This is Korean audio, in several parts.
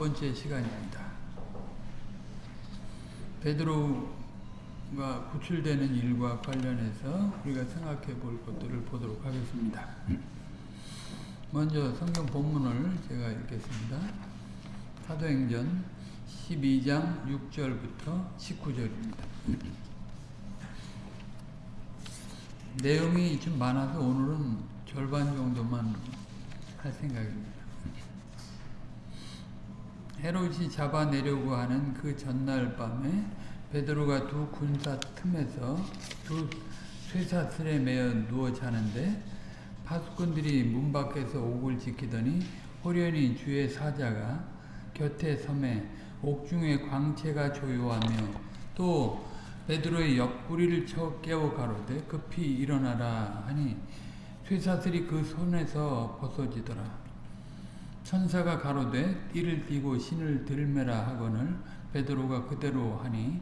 번째 시간입니다. 베드로가 구출되는 일과 관련해서 우리가 생각해 볼 것들을 보도록 하겠습니다. 먼저 성경 본문을 제가 읽겠습니다. 사도행전 12장 6절부터 19절입니다. 내용이 좀 많아서 오늘은 절반 정도만 할 생각입니다. 헤롯이 잡아내려고 하는 그 전날 밤에 베드로가 두 군사 틈에서 두 쇠사슬에 매어 누워 자는데 파수꾼들이 문 밖에서 옥을 지키더니 호련히 주의 사자가 곁에 섬에 옥중에 광채가 조요하며 또 베드로의 옆구리를 쳐 깨워 가로되 급히 일어나라 하니 쇠사슬이 그 손에서 벗어지더라. 천사가 가로되 띠를 띠고 신을 들매라 하거늘 베드로가 그대로 하니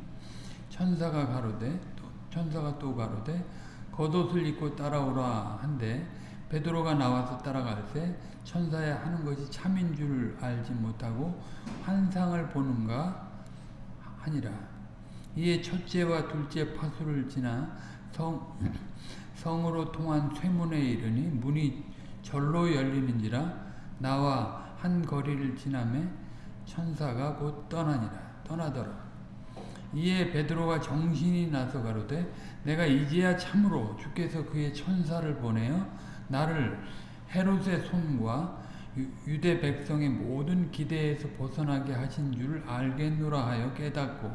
천사가 가로되 천사가 또 가로되 겉옷을 입고 따라오라 한데 베드로가 나와서 따라갈새 천사의 하는 것이 참인 줄 알지 못하고 환상을 보는가 하니라. 이에 첫째와 둘째 파수를 지나 성, 성으로 통한 쇠문에 이르니 문이 절로 열리는지라 나와 한 거리를 지나매 천사가 곧 떠나니라 떠나더라 이에 베드로가 정신이 나서 가로되 내가 이제야 참으로 주께서 그의 천사를 보내어 나를 헤롯의 손과 유대 백성의 모든 기대에서 벗어나게 하신 줄 알겠노라 하여 깨닫고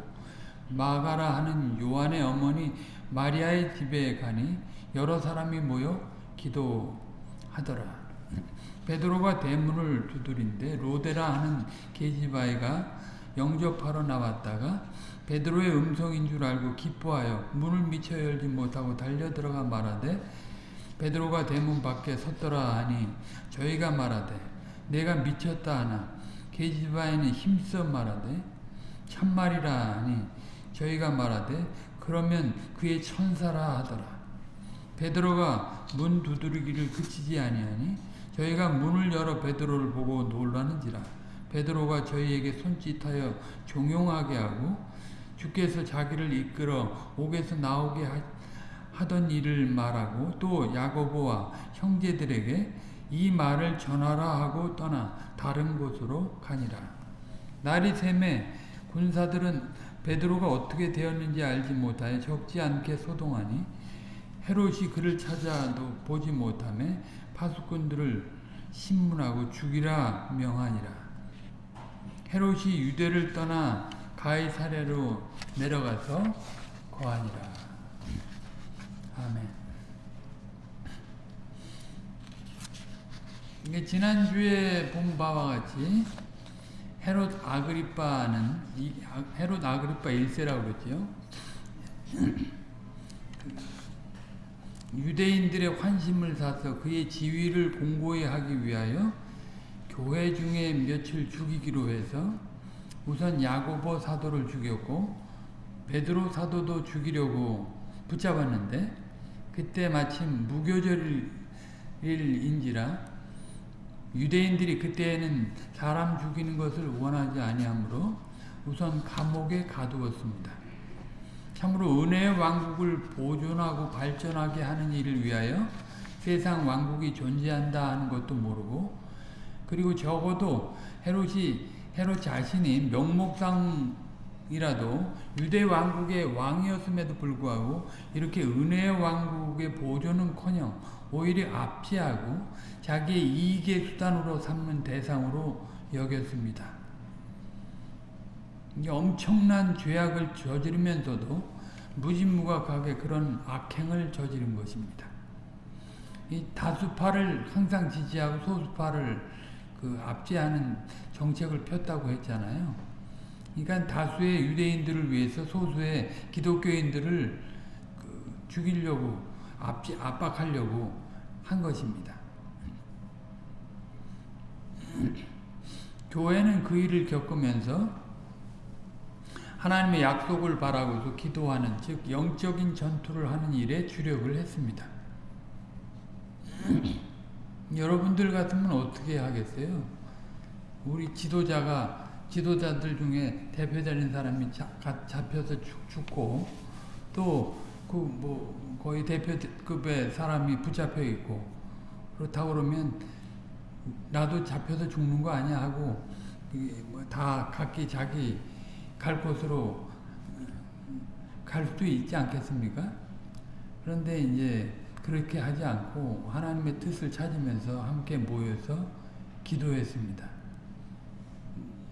마가라 하는 요한의 어머니 마리아의 집에 가니 여러 사람이 모여 기도하더라. 베드로가 대문을 두드린데 로데라 하는 계집아이가 영접하러 나왔다가 베드로의 음성인 줄 알고 기뻐하여 문을 미쳐 열지 못하고 달려 들어가 말하되 베드로가 대문 밖에 섰더라 하니 저희가 말하되 내가 미쳤다 하나 계집아이는 힘써 말하되 참말이라 하니 저희가 말하되 그러면 그의 천사라 하더라. 베드로가 문 두드리기를 그치지 아니하니 저희가 문을 열어 베드로를 보고 놀라는지라 베드로가 저희에게 손짓하여 종용하게 하고 주께서 자기를 이끌어 옥에서 나오게 하 던 일을 말하고 또 야고보와 형제들에게 이 말을 전하라 하고 떠나 다른 곳으로 가니라. 날이 샘에 군사들은 베드로가 어떻게 되었는지 알지 못하여 적지 않게 소동하니 헤롯이 그를 찾아도 보지 못하며 파수꾼들을 신문하고 죽이라 명하니라. 헤롯이 유대를 떠나 가이사랴로 내려가서 거하니라. 아멘. 이게 지난주에 본 바와 같이 헤롯 아그리빠는 헤롯 아그리빠 1세라고 그랬죠. 유대인들의 환심을 사서 그의 지위를 공고히 하기 위하여 교회 중에 며칠 죽이기로 해서 우선 야고보 사도를 죽였고 베드로 사도도 죽이려고 붙잡았는데 그때 마침 무교절일인지라 유대인들이 그때에는 사람 죽이는 것을 원하지 아니하므로 우선 감옥에 가두었습니다. 참으로 은혜의 왕국을 보존하고 발전하게 하는 일을 위하여 세상 왕국이 존재한다 하는 것도 모르고 그리고 적어도 헤롯이 헤롯 자신이 명목상이라도 유대 왕국의 왕이었음에도 불구하고 이렇게 은혜의 왕국의 보존은커녕 오히려 압제하고 자기의 이익의 수단으로 삼는 대상으로 여겼습니다. 엄청난 죄악을 저지르면서도 무진무각하게 그런 악행을 저지른 것입니다. 이 다수파를 항상 지지하고 소수파를 그 압제하는 정책을 폈다고 했잖아요. 그러니까 다수의 유대인들을 위해서 소수의 기독교인들을 그 죽이려고 압제, 압박하려고 한 것입니다. 교회는 그 일을 겪으면서 하나님의 약속을 바라고서 기도하는 즉 영적인 전투를 하는 일에 주력을 했습니다. 여러분들 같으면 어떻게 하겠어요? 우리 지도자가 지도자들 중에 대표되는 사람이 잡혀서 죽, 죽고 또 그 뭐 거의 대표급의 사람이 붙잡혀 있고 그렇다고 그러면 나도 잡혀서 죽는 거 아니야 하고 뭐다 각기 자기 갈 곳으로 갈 수도 있지 않겠습니까? 그런데 이제 그렇게 하지 않고 하나님의 뜻을 찾으면서 함께 모여서 기도했습니다.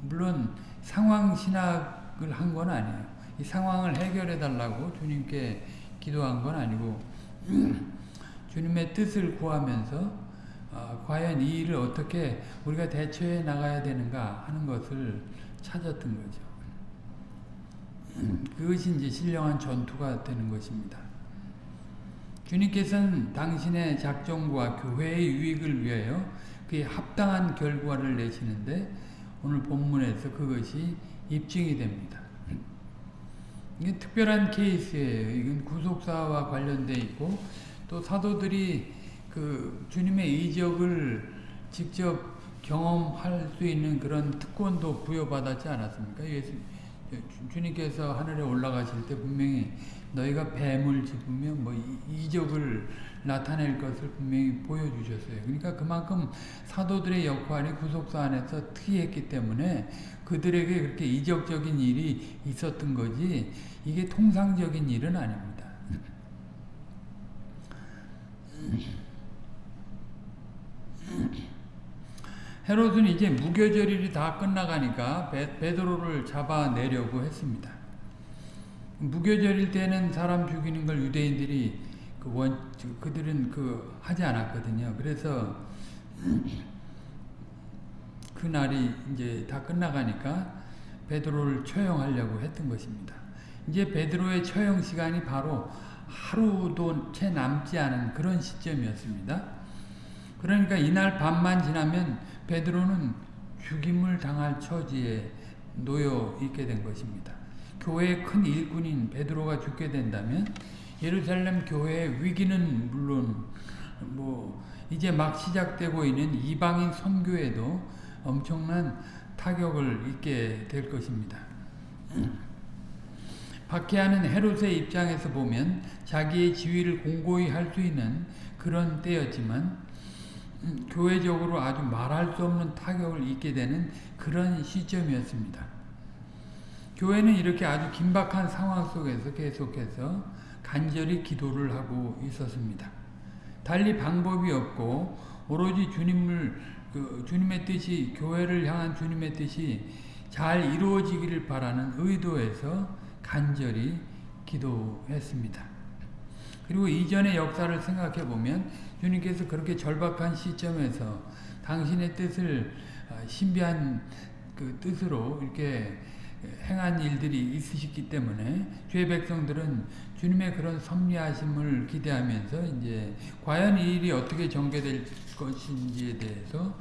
물론 상황 신학을 한 건 아니에요. 이 상황을 해결해 달라고 주님께 기도한 건 아니고 주님의 뜻을 구하면서 어, 과연 이 일을 어떻게 우리가 대처해 나가야 되는가 하는 것을 찾았던 거죠. 그것이 이제 신령한 전투가 되는 것입니다. 주님께서는 당신의 작정과 교회의 유익을 위하여 그에 합당한 결과를 내시는데 오늘 본문에서 그것이 입증이 됩니다. 이게 특별한 케이스예요. 이건 구속사와 관련돼 있고 또 사도들이 그 주님의 이적을 직접 경험할 수 있는 그런 특권도 부여받았지 않았습니까? 예수, 주님께서 하늘에 올라가실 때 분명히 너희가 뱀을 집으면 뭐 이적을 나타낼 것을 분명히 보여주셨어요. 그러니까 그만큼 사도들의 역할이 구속사 안에서 특이했기 때문에 그들에게 그렇게 이적적인 일이 있었던 거지 이게 통상적인 일은 아닙니다. 헤롯은 이제 무교절일이 다 끝나가니까 베, 베드로를 잡아내려고 했습니다. 무교절일 때는 사람 죽이는 걸 유대인들이 그 원, 그들은 그 하지 않았거든요. 그래서 그 날이 이제 다 끝나가니까 베드로를 처형하려고 했던 것입니다. 이제 베드로의 처형 시간이 바로 하루도 채 남지 않은 그런 시점이었습니다. 그러니까 이날 밤만 지나면 베드로는 죽임을 당할 처지에 놓여 있게 된 것입니다. 교회의 큰 일꾼인 베드로가 죽게 된다면 예루살렘 교회의 위기는 물론 뭐 이제 막 시작되고 있는 이방인 선교에도 엄청난 타격을 입게 될 것입니다. 박해하는 헤롯의 입장에서 보면 자기의 지위를 공고히 할 수 있는 그런 때였지만 음, 교회적으로 아주 말할 수 없는 타격을 입게 되는 그런 시점이었습니다. 교회는 이렇게 아주 긴박한 상황 속에서 계속해서 간절히 기도를 하고 있었습니다. 달리 방법이 없고 오로지 주님을 그 주님의 뜻이 교회를 향한 주님의 뜻이 잘 이루어지기를 바라는 의도에서 간절히 기도했습니다. 그리고 이전의 역사를 생각해 보면 주님께서 그렇게 절박한 시점에서 당신의 뜻을 어, 신비한 그 뜻으로 이렇게 행한 일들이 있으셨기 때문에 죄 백성들은 주님의 그런 섭리하심을 기대하면서 이제 과연 이 일이 어떻게 전개될 것인지에 대해서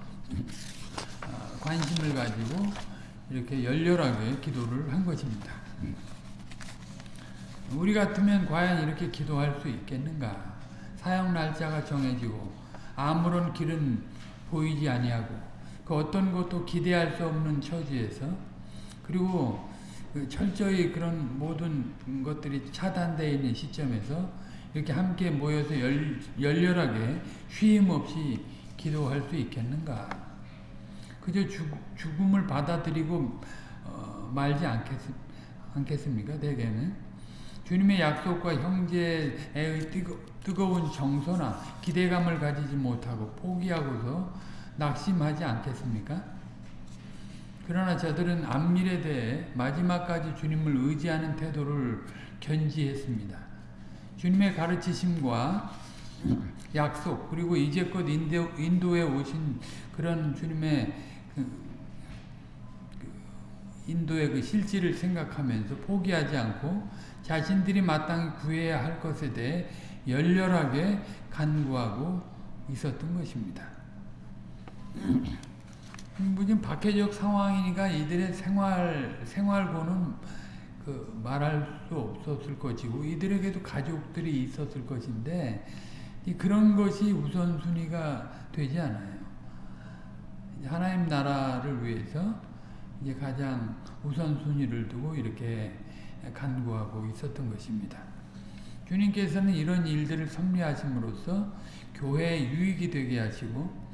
어, 관심을 가지고 이렇게 열렬하게 기도를 한 것입니다. 우리 같으면 과연 이렇게 기도할 수 있겠는가? 사형 날짜가 정해지고 아무런 길은 보이지 아니하고 그 어떤 것도 기대할 수 없는 처지에서 그리고 그 철저히 그런 모든 것들이 차단되어 있는 시점에서 이렇게 함께 모여서 열, 열렬하게 쉼 없이 기도할 수 있겠는가? 그저 죽, 죽음을 받아들이고 어, 말지 않겠, 않겠습니까? 대개는 주님의 약속과 형제의 뜨거, 뜨거운 정서나 기대감을 가지지 못하고 포기하고서 낙심하지 않겠습니까? 그러나 저들은 앞일에 대해 마지막까지 주님을 의지하는 태도를 견지했습니다. 주님의 가르치심과 약속 그리고 이제껏 인도, 인도에 오신 그런 주님의 그, 그 인도의 그 실질을 생각하면서 포기하지 않고 자신들이 마땅히 구해야 할 것에 대해 열렬하게 간구하고 있었던 것입니다. 무슨 박해적 상황이니까 이들의 생활, 생활고는 그 말할 수 없었을 것이고 이들에게도 가족들이 있었을 것인데 그런 것이 우선순위가 되지 않아요. 하나님 나라를 위해서 이제 가장 우선순위를 두고 이렇게 간구하고 있었던 것입니다. 주님께서는 이런 일들을 섭리하심으로써 교회에 유익이 되게 하시고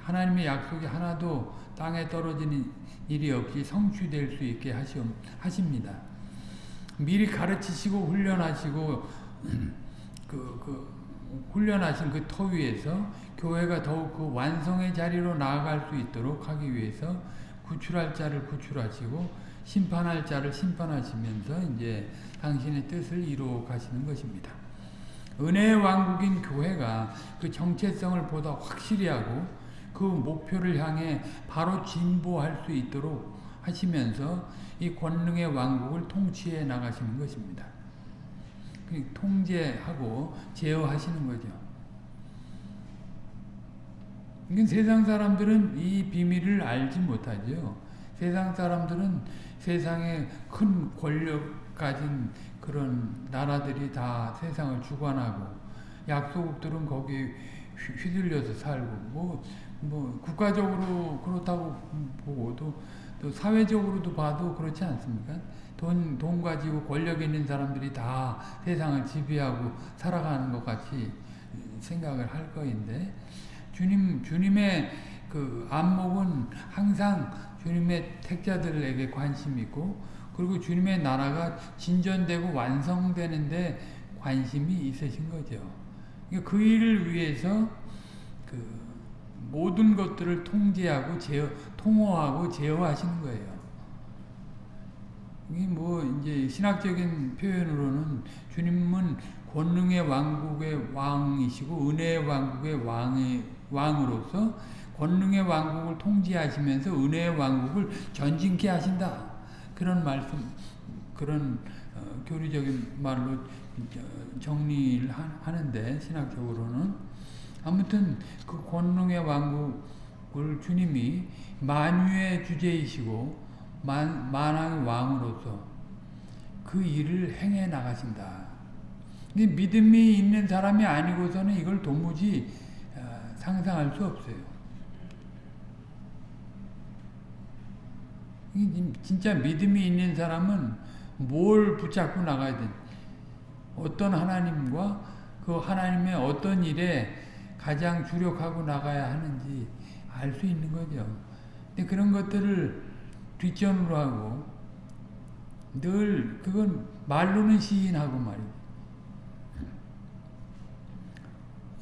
하나님의 약속이 하나도 땅에 떨어지는 일이 없이 성취될 수 있게 하십니다. 미리 가르치시고 훈련하시고 그, 그 훈련하신 그 터 위에서 교회가 더욱 그 완성의 자리로 나아갈 수 있도록 하기 위해서 구출할 자를 구출하시고 심판할 자를 심판하시면서 이제 당신의 뜻을 이루어 가시는 것입니다. 은혜의 왕국인 교회가 그 정체성을 보다 확실히 하고 그 목표를 향해 바로 진보할 수 있도록 하시면서 이 권능의 왕국을 통치해 나가시는 것입니다. 그 통제하고 제어하시는 거죠. 세상 사람들은 이 비밀을 알지 못하죠. 세상 사람들은 세상에 큰 권력 가진 그런 나라들이 다 세상을 주관하고 약소국들은 거기 휘둘려서 살고 뭐, 뭐 국가적으로 그렇다고 보고 또, 또 사회적으로도 봐도 그렇지 않습니까? 돈, 돈 가지고 권력 있는 사람들이 다 세상을 지배하고 살아가는 것 같이 생각을 할 거인데 주님, 주님의 그 안목은 항상 주님의 택자들에게 관심이 있고 그리고 주님의 나라가 진전되고 완성되는데 관심이 있으신 거죠. 그러니까 그 일을 위해서 그 모든 것들을 통제하고 제어, 통호하고 제어하시는 거예요. 뭐 이제 신학적인 표현으로는 주님은 권능의 왕국의 왕이시고 은혜의 왕국의 왕의 왕으로서 권능의 왕국을 통제하시면서 은혜의 왕국을 전진케 하신다. 그런 말씀, 그런 어, 교리적인 말로 정리를 하 는데 신학적으로는 아무튼 그 권능의 왕국을 주님이 만유의 주제이시고 만, 만왕의 왕으로서 그 일을 행해 나가신다. 믿음이 있는 사람이 아니고서는 이걸 도무지 어, 상상할 수 없어요. 진짜 믿음이 있는 사람은 뭘 붙잡고 나가야 돼. 어떤 하나님과 그 하나님의 어떤 일에 가장 주력하고 나가야 하는지 알 수 있는 거죠. 근데 그런 것들을 뒷전으로 하고 늘 그건 말로는 시인하고 말이죠.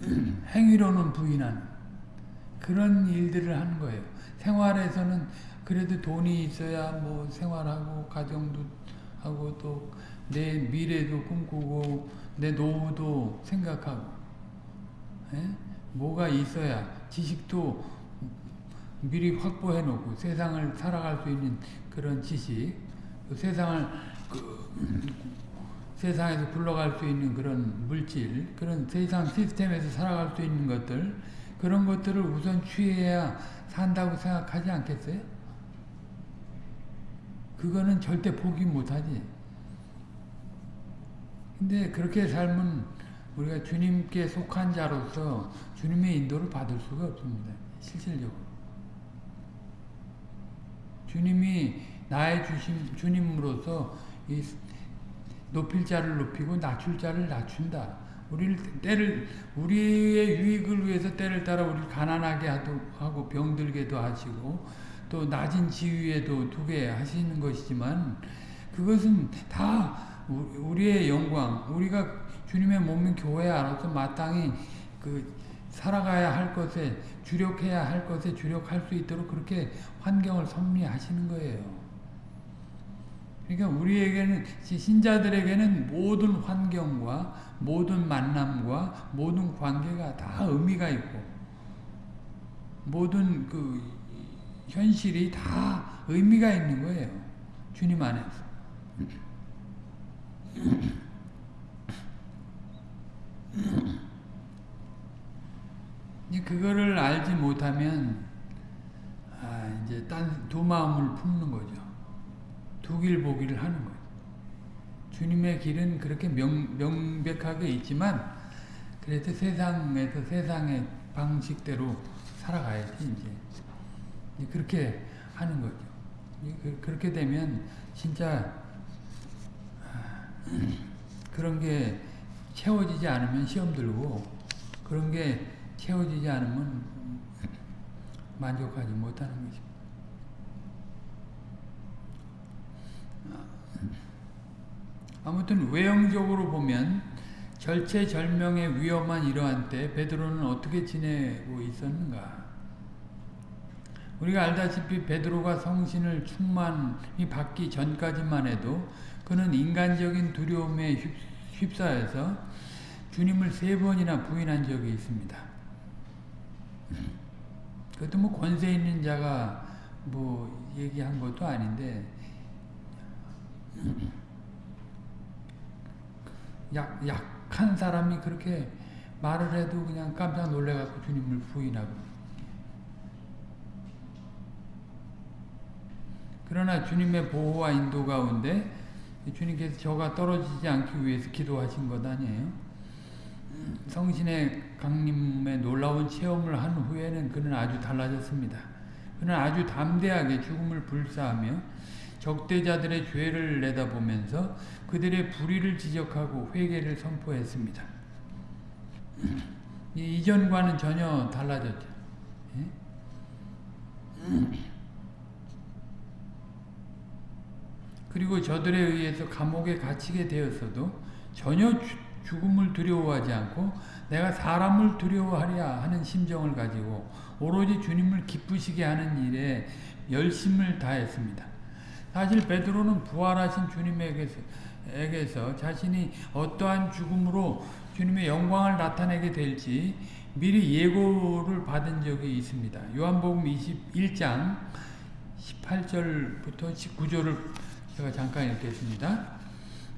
행위로는 부인하는 그런 일들을 하는 거예요. 생활에서는 그래도 돈이 있어야 뭐 생활하고 가정도 하고 또 내 미래도 꿈꾸고 내 노후도 생각하고 에? 예? 뭐가 있어야 지식도 미리 확보해 놓고 세상을 살아갈 수 있는 그런 지식 세상을 그, 세상에서 굴러갈 수 있는 그런 물질 그런 세상 시스템에서 살아갈 수 있는 것들 그런 것들을 우선 취해야 산다고 생각하지 않겠어요? 그거는 절대 포기 못하지. 근데 그렇게 살면 우리가 주님께 속한 자로서 주님의 인도를 받을 수가 없습니다. 실질적으로. 주님이 나의 주심, 주님으로서 이 높일 자를 높이고 낮출 자를 낮춘다. 우리를 때를 우리의 유익을 위해서 때를 따라 우리 가난하게 하고 병들게도 하시고 또 낮은 지위에도 두게 하시는 것이지만 그것은 다 우리의 영광, 우리가 주님의 몸인 교회 안에서 마땅히 그 살아가야 할 것에 주력해야 할 것에 주력할 수 있도록 그렇게 환경을 섭리하시는 거예요. 그러니까 우리에게는 신자들에게는 모든 환경과 모든 만남과 모든 관계가 다 의미가 있고 모든 그 현실이 다 의미가 있는 거예요. 주님 안에서. 그거를 알지 못하면 아, 이제 딴 두 마음을 품는 거죠. 두 길 보기를 하는 거죠. 주님의 길은 그렇게 명, 명백하게 있지만 그래도 세상에서 세상의 방식대로 살아가야지 이제. 그렇게 하는 거죠. 그- 그렇게 되면 진짜 그런 게 채워지지 않으면 시험 들고 그런 게 채워지지 않으면 만족하지 못하는 거죠. 아무튼 외형적으로 보면 절체절명의 위험한 이러한 때 베드로는 어떻게 지내고 있었는가? 우리가 알다시피 베드로가 성신을 충만히 받기 전까지만 해도 그는 인간적인 두려움에 휩- 휩싸여서 주님을 세 번이나 부인한 적이 있습니다. 그것도 뭐 권세 있는 자가 뭐 얘기한 것도 아닌데 약, 약한 사람이 그렇게 말을 해도 그냥 깜짝 놀래갖고 주님을 부인하고 그러나 주님의 보호와 인도 가운데 주님께서 저가 떨어지지 않기 위해서 기도하신 것 아니에요? 성신의 강림의 놀라운 체험을 한 후에는 그는 아주 달라졌습니다. 그는 아주 담대하게 죽음을 불사하며 적대자들의 죄를 내다보면서 그들의 불의를 지적하고 회개를 선포했습니다. 이 이전과는 전혀 달라졌죠. 예? 그리고 저들에 의해서 감옥에 갇히게 되었어도 전혀 주, 죽음을 두려워하지 않고 내가 사람을 두려워하랴 하는 심정을 가지고 오로지 주님을 기쁘시게 하는 일에 열심을 다했습니다. 사실 베드로는 부활하신 주님에게서 에게서 자신이 어떠한 죽음으로 주님의 영광을 나타내게 될지 미리 예고를 받은 적이 있습니다. 요한복음 21장 18절부터 19절을 제가 잠깐 읽겠습니다.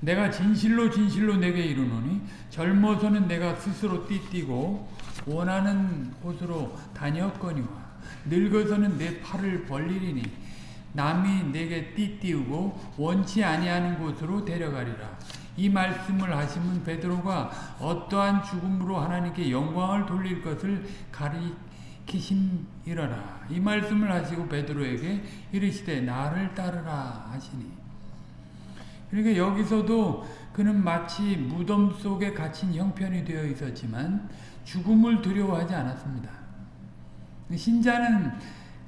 내가 진실로 진실로 내게 이르노니 젊어서는 내가 스스로 띠띠고 원하는 곳으로 다녔거니와 늙어서는 내 팔을 벌리리니 남이 내게 띠띠우고 원치 아니하는 곳으로 데려가리라. 이 말씀을 하시면 베드로가 어떠한 죽음으로 하나님께 영광을 돌릴 것을 가리키심이라라. 이 말씀을 하시고 베드로에게 이르시되 나를 따르라 하시니 그러니까 여기서도 그는 마치 무덤 속에 갇힌 형편이 되어 있었지만 죽음을 두려워하지 않았습니다. 신자는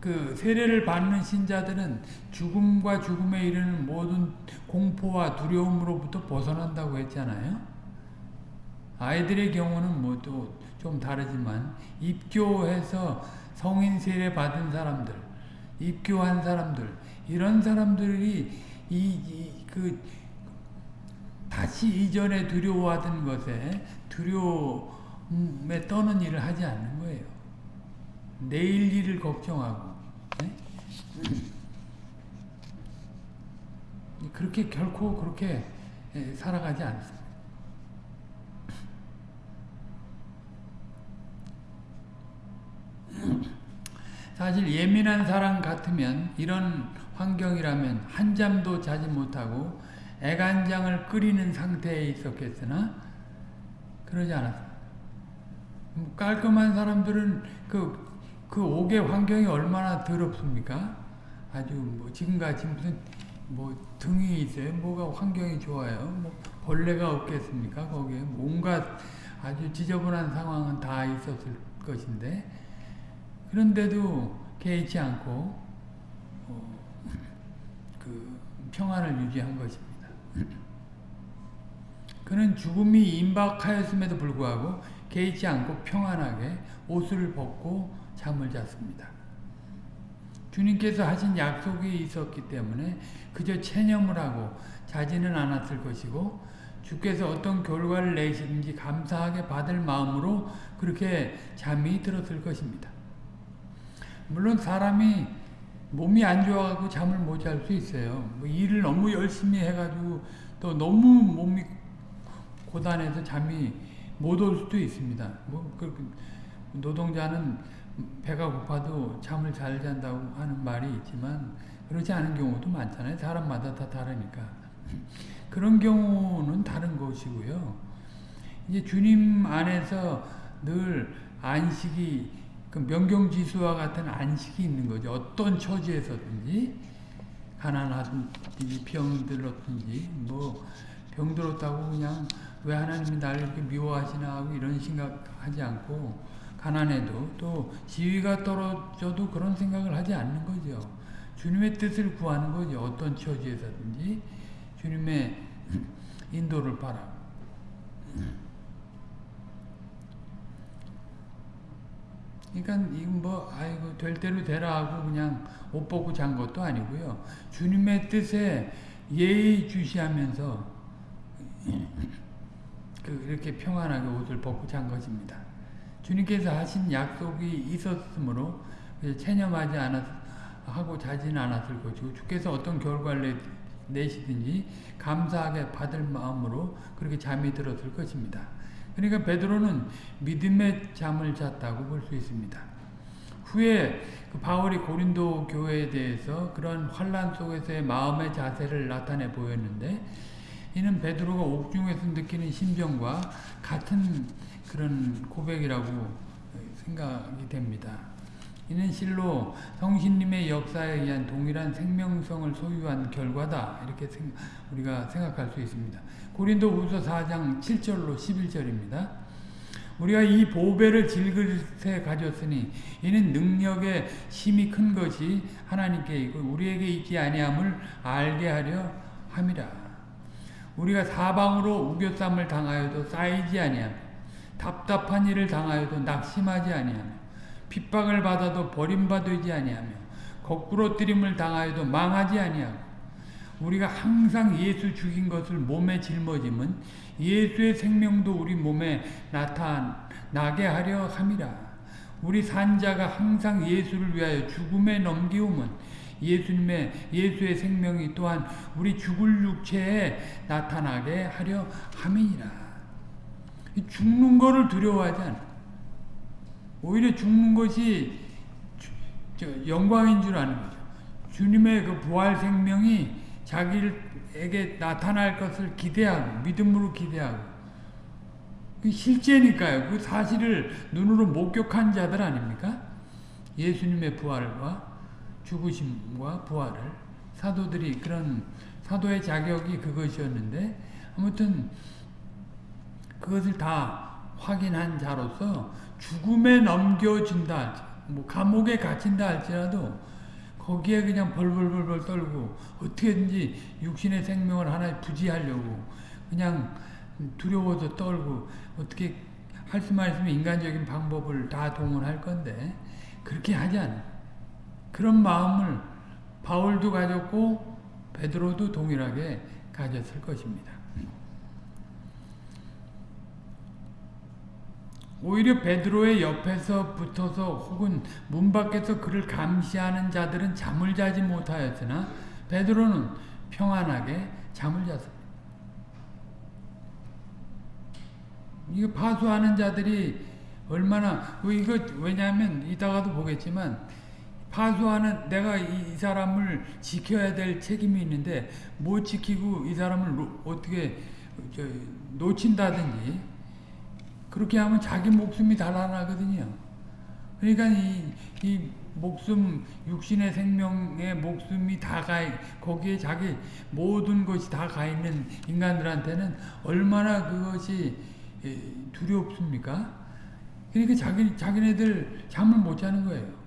그 세례를 받는 신자들은 죽음과 죽음에 이르는 모든 공포와 두려움으로부터 벗어난다고 했잖아요. 아이들의 경우는 뭐 또 좀 다르지만 입교해서 성인 세례 받은 사람들, 입교한 사람들 이런 사람들이 이 그 다시 이전에 두려워하던 것에 두려움에 떠는 일을 하지 않는 거예요. 내일 일을 걱정하고 네? 그렇게 결코 그렇게 살아가지 않습니다. 사실 예민한 사람 같으면 이런 환경이라면 한 잠도 자지 못하고 애간장을 끓이는 상태에 있었겠으나 그러지 않았습니다. 깔끔한 사람들은 그, 그 옥의 환경이 얼마나 더럽습니까? 아주 뭐 지금같이 무슨 뭐 등이 있어요. 뭐가 환경이 좋아요. 뭐 벌레가 없겠습니까? 거기에 온갖 아주 지저분한 상황은 다 있었을 것인데 그런데도 개의치 않고 어, 그 평안을 유지한 것입니다. 그는 죽음이 임박하였음에도 불구하고 개의치 않고 평안하게 옷을 벗고 잠을 잤습니다. 주님께서 하신 약속이 있었기 때문에 그저 체념을 하고 자지는 않았을 것이고 주께서 어떤 결과를 내시든지 감사하게 받을 마음으로 그렇게 잠이 들었을 것입니다. 물론 사람이 몸이 안 좋아가지고 잠을 못 잘 수 있어요. 뭐 일을 너무 열심히 해가지고 또 너무 몸이 고단해서 잠이 못 올 수도 있습니다. 뭐 노동자는 배가 고파도 잠을 잘 잔다고 하는 말이 있지만 그렇지 않은 경우도 많잖아요. 사람마다 다 다르니까. 그런 경우는 다른 것이고요. 이제 주님 안에서 늘 안식이 그 명경지수와 같은 안식이 있는 거죠. 어떤 처지에서든지 가난하든지 병들었든지 뭐 병들었다고 그냥 왜 하나님이 나를 이렇게 미워하시나 하고 이런 생각하지 않고 가난해도 또 지위가 떨어져도 그런 생각을 하지 않는 거죠. 주님의 뜻을 구하는 거죠. 어떤 처지에서든지 주님의 인도를 바라. 그러니까 이건 뭐 아이고 될 대로 되라 하고 그냥 옷 벗고 잔 것도 아니고요. 주님의 뜻에 예의 주시하면서 그 이렇게 평안하게 옷을 벗고 잔 것입니다. 주님께서 하신 약속이 있었으므로 체념하지 않았 하고 자지는 않았을 것이고 주께서 어떤 결과를 내시든지 감사하게 받을 마음으로 그렇게 잠이 들었을 것입니다. 그러니까 베드로는 믿음의 잠을 잤다고 볼 수 있습니다. 후에 그 바울이 고린도 교회에 대해서 그런 환란 속에서의 마음의 자세를 나타내 보였는데 이는 베드로가 옥중에서 느끼는 심정과 같은 그런 고백이라고 생각이 됩니다. 이는 실로 성신님의 역사에 의한 동일한 생명성을 소유한 결과다 이렇게 우리가 생각할 수 있습니다. 고린도 후서 4장 7절로 11절입니다. 우리가 이 보배를 질그릇에 가졌으니 이는 능력의 힘이 큰 것이 하나님께 있고 우리에게 있지 아니함을 알게 하려 함이라. 우리가 사방으로 우겨쌈을 당하여도 쌓이지 아니하며 답답한 일을 당하여도 낙심하지 아니하며 핍박을 받아도 버림받지 아니하며 거꾸로 뜨림을 당하여도 망하지 아니하고 우리가 항상 예수 죽인 것을 몸에 짊어짐은 예수의 생명도 우리 몸에 나타나게 하려 함이라. 우리 산자가 항상 예수를 위하여 죽음에 넘기움은 예수님의 예수의 생명이 또한 우리 죽을 육체에 나타나게 하려 함이니라. 죽는 거를 두려워하지 않아. 오히려 죽는 것이 영광인 줄 아는 거죠. 주님의 그 부활 생명이 자기에게 나타날 것을 기대하고 믿음으로 기대하고 그 실제니까요. 그 사실을 눈으로 목격한 자들 아닙니까? 예수님의 부활과 죽으심과 부활을 사도들이 그런 사도의 자격이 그것이었는데 아무튼 그것을 다 확인한 자로서 죽음에 넘겨진다 뭐 감옥에 갇힌다 할지라도 거기에 그냥 벌벌벌벌 떨고 어떻게든지 육신의 생명을 하나 부지하려고 그냥 두려워서 떨고 어떻게 할 수만 있으면 인간적인 방법을 다 동원할 건데 그렇게 하지 않아. 그런 마음을 바울도 가졌고 베드로도 동일하게 가졌을 것입니다. 오히려 베드로의 옆에서 붙어서 혹은 문 밖에서 그를 감시하는 자들은 잠을 자지 못하였으나 베드로는 평안하게 잠을 잤습니다. 이거 파수하는 자들이 얼마나 이거 왜냐하면 이따가도 보겠지만 파수하는 내가 이, 이, 사람을 지켜야 될 책임이 있는데 못 지키고 이 사람을 어떻게 놓친다든지 그렇게 하면 자기 목숨이 달아나거든요. 그러니까 이, 이 목숨, 육신의 생명의 목숨이 다 가, 거기에 자기 모든 것이 다 가 있는 인간들한테는 얼마나 그것이 두렵습니까? 그러니까 자기, 자기네들 잠을 못 자는 거예요.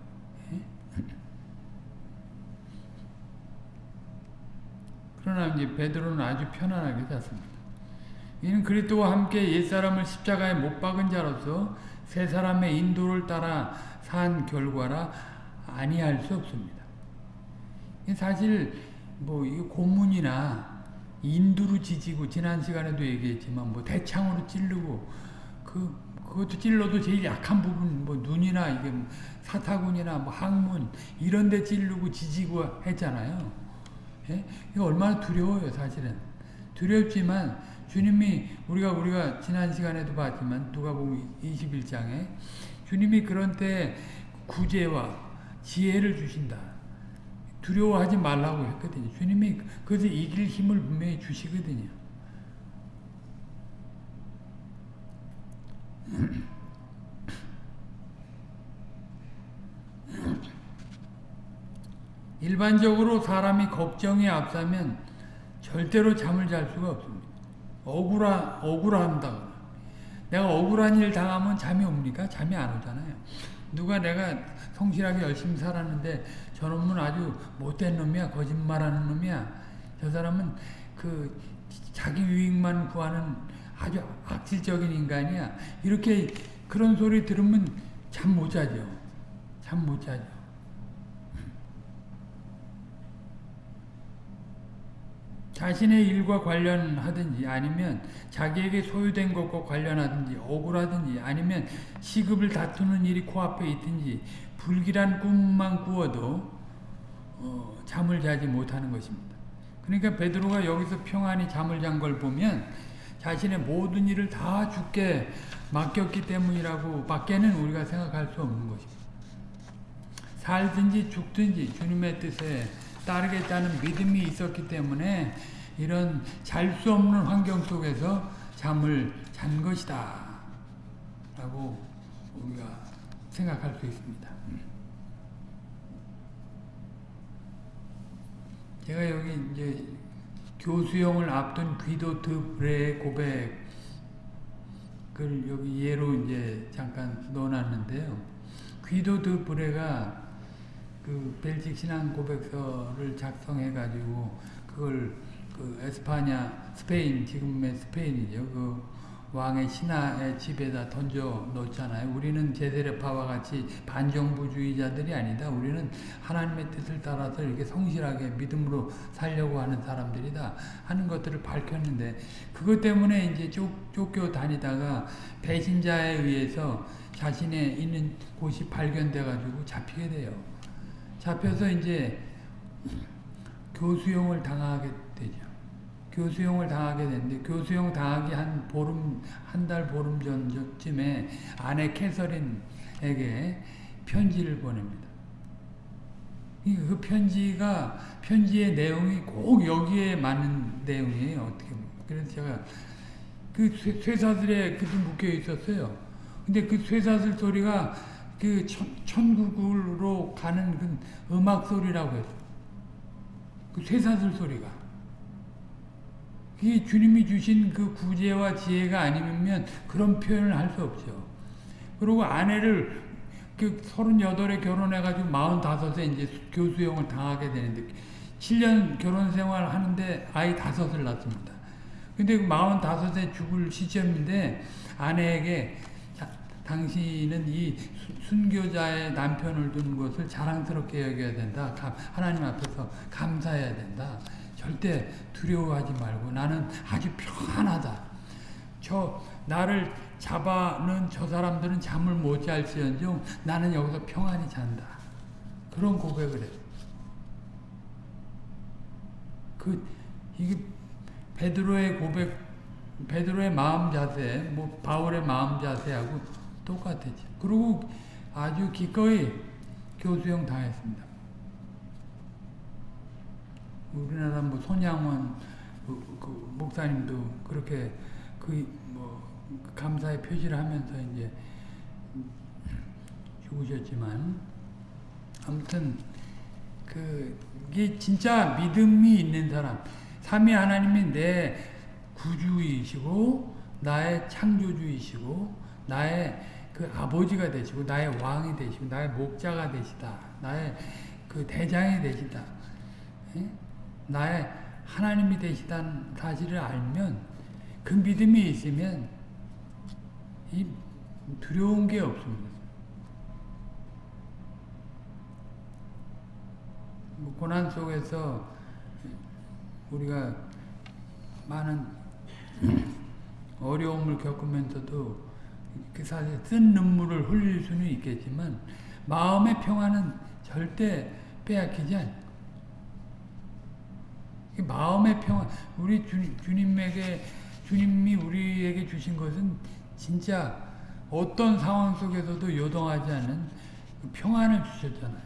그러나 이제 베드로는 아주 편안하게 잤습니다. 이는 그리스도와 함께 옛사람을 십자가에 못 박은 자로서 새 사람의 인도를 따라 산 결과라 아니할 수 없습니다. 사실 뭐 고문이나 인두로 지지고 지난 시간에도 얘기했지만 뭐 대창으로 찌르고 그 그것도 찔러도 제일 약한 부분 뭐 눈이나 이게 사타구니나 뭐 항문 이런 데 찌르고 지지고 했잖아요. 예? 이거 얼마나 두려워요, 사실은. 두렵지만 주님이 우리가 우리가 지난 시간에도 봤지만 누가복음 21장에 주님이 그런 때 구제와 지혜를 주신다. 두려워하지 말라고 했거든요. 주님이 그것을 이길 힘을 분명히 주시거든요. 일반적으로 사람이 걱정이 앞서면 절대로 잠을 잘 수가 없습니다. 억울하, 억울한다. 내가 억울한 일 당하면 잠이 옵니까? 잠이 안 오잖아요. 누가 내가 성실하게 열심히 살았는데 저 놈은 아주 못된 놈이야. 거짓말하는 놈이야. 저 사람은 그 자기 유익만 구하는 아주 악질적인 인간이야. 이렇게 그런 소리 들으면 잠 못 자죠. 잠 못 자죠. 자신의 일과 관련하든지 아니면 자기에게 소유된 것과 관련하든지 억울하든지 아니면 시급을 다투는 일이 코앞에 있든지 불길한 꿈만 꾸어도 어, 잠을 자지 못하는 것입니다. 그러니까 베드로가 여기서 평안히 잠을 잔 걸 보면 자신의 모든 일을 다 죽게 맡겼기 때문이라고 밖에는 우리가 생각할 수 없는 것입니다. 살든지 죽든지 주님의 뜻에 따르겠다는 믿음이 있었기 때문에 이런 잘 수 없는 환경 속에서 잠을 잔 것이다 라고 우리가 생각할 수 있습니다. 제가 여기 이제 교수형을 앞둔 귀도트 브레의 고백을 여기 예로 이제 잠깐 넣어놨는데요. 귀도트 브레가 그 벨직 신앙 고백서를 작성해 가지고 그걸 그 에스파냐 스페인 지금의 스페인이죠. 그 왕의 신하의 집에다 던져 놓잖아요. 우리는 제세례파와 같이 반정부주의자들이 아니다. 우리는 하나님의 뜻을 따라서 이렇게 성실하게 믿음으로 살려고 하는 사람들이다. 하는 것들을 밝혔는데 그것 때문에 이제 쫓, 쫓겨 다니다가 배신자에 의해서 자신의 있는 곳이 발견돼 가지고 잡히게 돼요. 잡혀서 이제 교수형을 당하게 되죠. 교수형을 당하게 되는데 교수형 당하기 한 보름 한 달 보름 전쯤에 아내 캐서린에게 편지를 보냅니다. 그 편지가 편지의 내용이 꼭 여기에 맞는 내용이에요. 어떻게. 그래서 제가 그 쇠사슬에 그도 묶여 있었어요. 근데 그 쇠사슬 소리가 그 천, 국으로 가는 그 음악 소리라고 했어. 그 쇠사슬 소리가. 이 주님이 주신 그 구제와 지혜가 아니면 그런 표현을 할 수 없죠. 그리고 아내를 그 38에 결혼해가지고 45에 이제 교수형을 당하게 되는데 7년 결혼 생활 하는데 아이 다섯을 낳습니다. 근데 그 45에 죽을 시점인데 아내에게 당신은 이 순교자의 남편을 둔 것을 자랑스럽게 여겨야 된다. 하나님 앞에서 감사해야 된다. 절대 두려워하지 말고 나는 아주 평안하다. 저 나를 잡아는 저 사람들은 잠을 못 잘지언정 나는 여기서 평안히 잔다. 그런 고백을 해. 그 이게 베드로의 고백, 베드로의 마음 자세, 뭐 바울의 마음 자세하고 똑같았죠. 그리고 아주 기꺼이 교수형 당했습니다. 우리나라 뭐 손양원 그, 그 목사님도 그렇게 그 뭐 감사의 표시를 하면서 이제 죽으셨지만 아무튼 그게 진짜 믿음이 있는 사람 삼위 하나님이 내 구주이시고 나의 창조주이시고 나의 그 아버지가 되시고 나의 왕이 되시고 나의 목자가 되시다 나의 그 대장이 되시다 예? 나의 하나님이 되시다는 사실을 알면 그 믿음이 있으면 이 두려운 게 없습니다. 뭐 고난 속에서 우리가 많은 어려움을 겪으면서도 그 사실 쓴 눈물을 흘릴 수는 있겠지만 마음의 평안은 절대 빼앗기지 않습니다. 마음의 평안, 우리 주, 주님에게, 주님이 우리에게 주신 것은 진짜 어떤 상황 속에서도 요동하지 않는 그 평안을 주셨잖아요.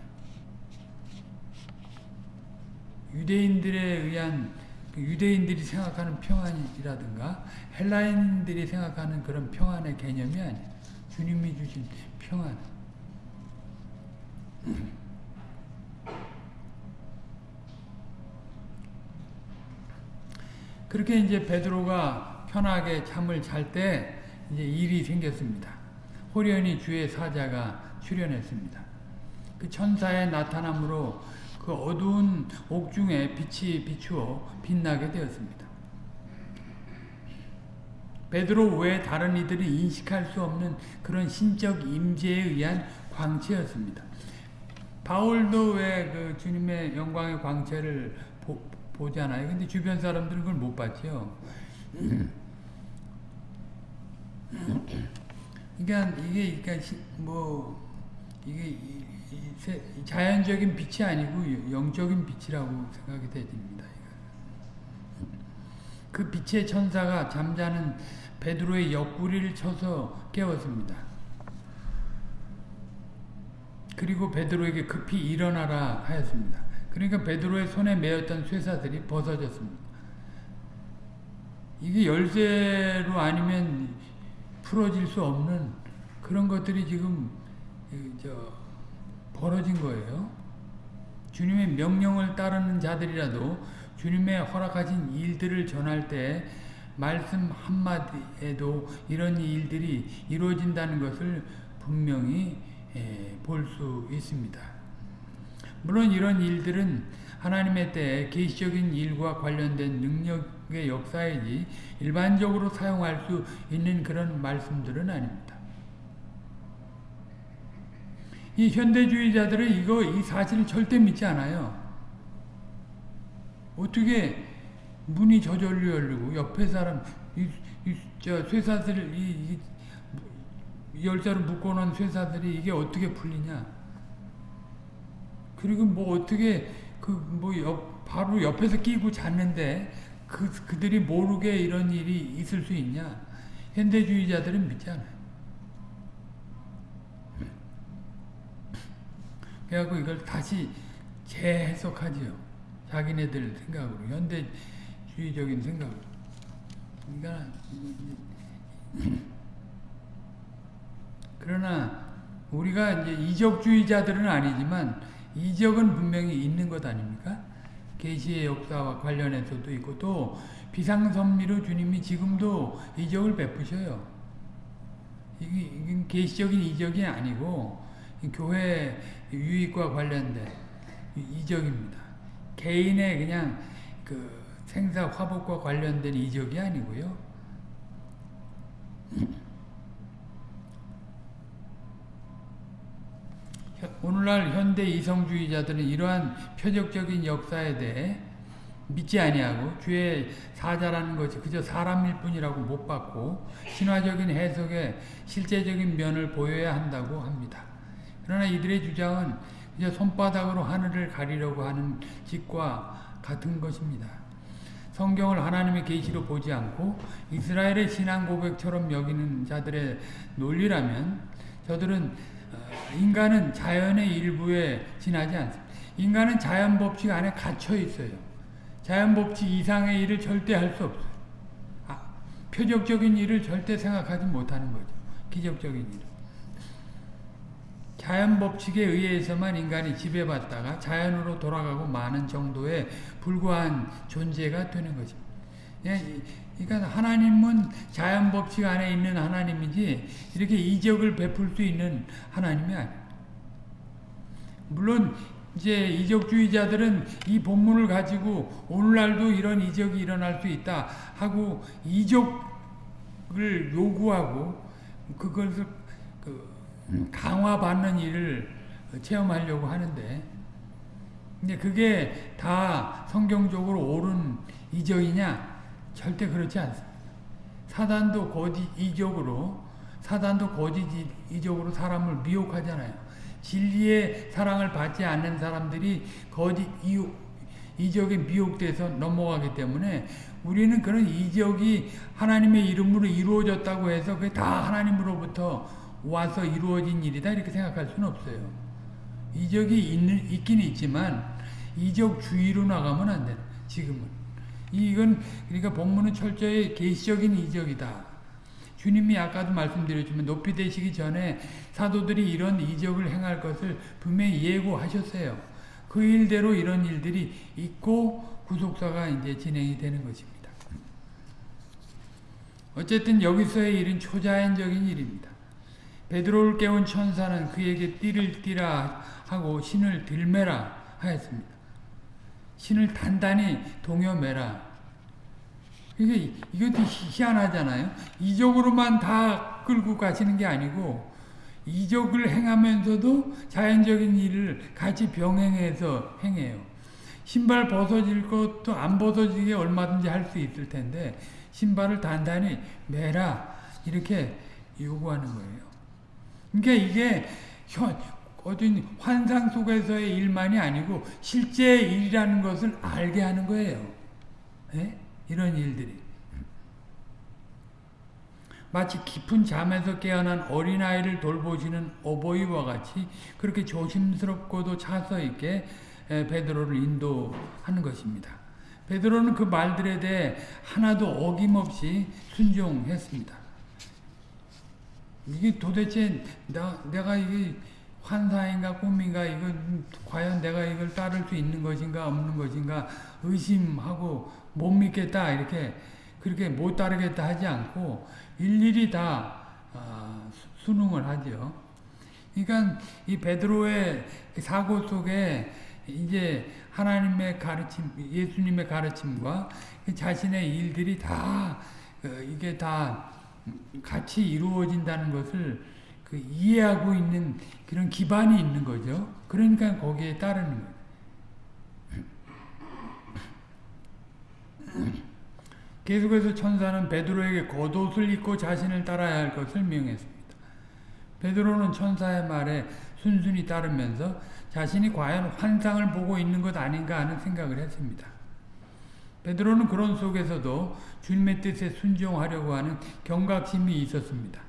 유대인들에 의한 그 유대인들이 생각하는 평안이라든가 헬라인들이 생각하는 그런 평안의 개념이 아니 주님이 주신 평안. 그렇게 이제 베드로가 편하게 잠을 잘 때 이제 일이 생겼습니다. 호련히 주의 사자가 출현했습니다. 그 천사의 나타남으로 그 어두운 옥중에 빛이 비추어 빛나게 되었습니다. 베드로 외에 다른 이들이 인식할 수 없는 그런 신적 임재에 의한 광채였습니다. 바울도 왜 그 주님의 영광의 광채를 보, 보잖아요. 근데 주변 사람들은 그걸 못 봤죠. 그러니까 이게 그러니까 뭐 이게 자연적인 빛이 아니고 영적인 빛이라고 생각이 됩니다. 그 빛의 천사가 잠자는 베드로의 옆구리를 쳐서 깨웠습니다. 그리고 베드로에게 급히 일어나라 하였습니다. 그러니까 베드로의 손에 매었던 쇠사들이 벗어졌습니다. 이게 열쇠로 아니면 풀어질 수 없는 그런 것들이 지금 저 벌어진 거예요. 주님의 명령을 따르는 자들이라도 주님의 허락하신 일들을 전할 때 말씀 한마디에도 이런 일들이 이루어진다는 것을 분명히 볼 수 있습니다. 물론 이런 일들은 하나님의 때에 계시적인 일과 관련된 능력의 역사이지 일반적으로 사용할 수 있는 그런 말씀들은 아닙니다. 이 현대주의자들은 이거 이 사실을 절대 믿지 않아요. 어떻게 문이 저절로 열리고 옆에 사람 이, 이, 저 쇠사슬 이, 이 열쇠를 묶어놓은 쇠사슬이 이게 어떻게 풀리냐? 그리고 뭐 어떻게 그 뭐 옆 바로 옆에서 끼고 잤는데 그 그들이 모르게 이런 일이 있을 수 있냐? 현대주의자들은 믿지 않아요. 그래갖고 이걸 다시 재해석하지요. 자기네들 생각으로 현대주의적인 생각으로. 그러니까 그러나 우리가 이제 이적주의자들은 아니지만 이적은 분명히 있는 것 아닙니까? 계시의 역사와 관련해서도 있고 또 비상선미로 주님이 지금도 이적을 베푸셔요. 이게 계시적인 이적이 아니고 교회 유익과 관련된 이적입니다. 개인의 그냥 그 생사 화복과 관련된 이적이 아니고요. 오늘날 현대 이성주의자들은 이러한 표적적인 역사에 대해 믿지 아니하고 주의 사자라는 것이 그저 사람일 뿐이라고 못 받고 신화적인 해석에 실제적인 면을 보여야 한다고 합니다. 그러나 이들의 주장은 그저 손바닥으로 하늘을 가리려고 하는 짓과 같은 것입니다. 성경을 하나님의 계시로 보지 않고 이스라엘의 신앙 고백처럼 여기는 자들의 논리라면 저들은 인간은 자연의 일부에 지나지 않습니다. 인간은 자연 법칙 안에 갇혀 있어요. 자연 법칙 이상의 일을 절대 할 수 없어요. 아, 표적적인 일을 절대 생각하지 못하는 거죠. 기적적인 일. 자연 법칙에 의해서만 인간이 지배받다가 자연으로 돌아가고 마는 정도에 불과한 존재가 되는 것입니다. 예, 그러니까 하나님은 자연 법칙 안에 있는 하나님이지 이렇게 이적을 베풀 수 있는 하나님이 아니에요. 물론 이제 이적주의자들은 이 본문을 가지고 오늘날도 이런 이적이 일어날 수 있다 하고 이적을 요구하고 그것을 그 강화받는 일을 체험하려고 하는데 근데 그게 다 성경적으로 옳은 이적이냐? 절대 그렇지 않습니다. 사단도 거짓 이적으로 사단도 거짓 이적으로 사람을 미혹하잖아요. 진리의 사랑을 받지 않는 사람들이 거짓 이적에 미혹돼서 넘어가기 때문에 우리는 그런 이적이 하나님의 이름으로 이루어졌다고 해서 그게 다 하나님으로부터 와서 이루어진 일이다 이렇게 생각할 수는 없어요. 이적이 있는, 있긴 있지만 이적 주의로 나가면 안 돼. 지금은. 이건 그러니까 본문은 철저히 계시적인 이적이다. 주님이 아까도 말씀드렸지만 높이 되시기 전에 사도들이 이런 이적을 행할 것을 분명히 예고하셨어요. 그 일대로 이런 일들이 있고 구속사가 이제 진행이 되는 것입니다. 어쨌든 여기서의 일은 초자연적인 일입니다. 베드로를 깨운 천사는 그에게 띠를 띠라 하고 신을 들매라 하였습니다. 신을 단단히 동여매라. 이게 이것도 희한하잖아요. 이적으로만 다 끌고 가시는 게 아니고 이적을 행하면서도 자연적인 일을 같이 병행해서 행해요. 신발 벗어질 것도 안 벗어지게 얼마든지 할 수 있을 텐데 신발을 단단히 매라 이렇게 요구하는 거예요. 그러니까 이게 현, 어떤 환상 속에서의 일만이 아니고 실제 일이라는 것을 알게 하는 거예요. 네? 이런 일들이. 마치 깊은 잠에서 깨어난 어린아이를 돌보시는 어버이와 같이 그렇게 조심스럽고도 차서 있게 베드로를 인도하는 것입니다. 베드로는 그 말들에 대해 하나도 어김없이 순종했습니다. 이게 도대체 나, 내가 이게 환상인가 꿈인가 이거 과연 내가 이걸 따를 수 있는 것인가 없는 것인가 의심하고 못 믿겠다 이렇게 그렇게 못 따르겠다 하지 않고 일일이 다 어, 수능을 하죠. 그러니까 이 베드로의 사고 속에 이제 하나님의 가르침, 예수님의 가르침과 자신의 일들이 다 어, 이게 다 같이 이루어진다는 것을 그 이해하고 있는 그런 기반이 있는 거죠. 그러니까 거기에 따르는 거예요. 계속해서 천사는 베드로에게 겉옷을 입고 자신을 따라야 할 것을 명했습니다. 베드로는 천사의 말에 순순히 따르면서 자신이 과연 환상을 보고 있는 것 아닌가 하는 생각을 했습니다. 베드로는 그런 속에서도 주님의 뜻에 순종하려고 하는 경각심이 있었습니다.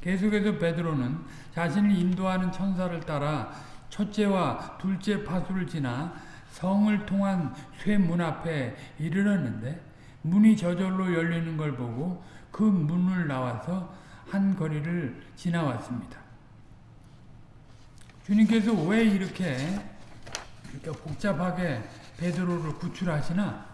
계속해서 베드로는 자신을 인도하는 천사를 따라 첫째와 둘째 파수를 지나 성을 통한 쇠문 앞에 이르렀는데 문이 저절로 열리는 걸 보고 그 문을 나와서 한 거리를 지나왔습니다. 주님께서 왜 이렇게 이렇게 복잡하게 베드로를 구출하시나?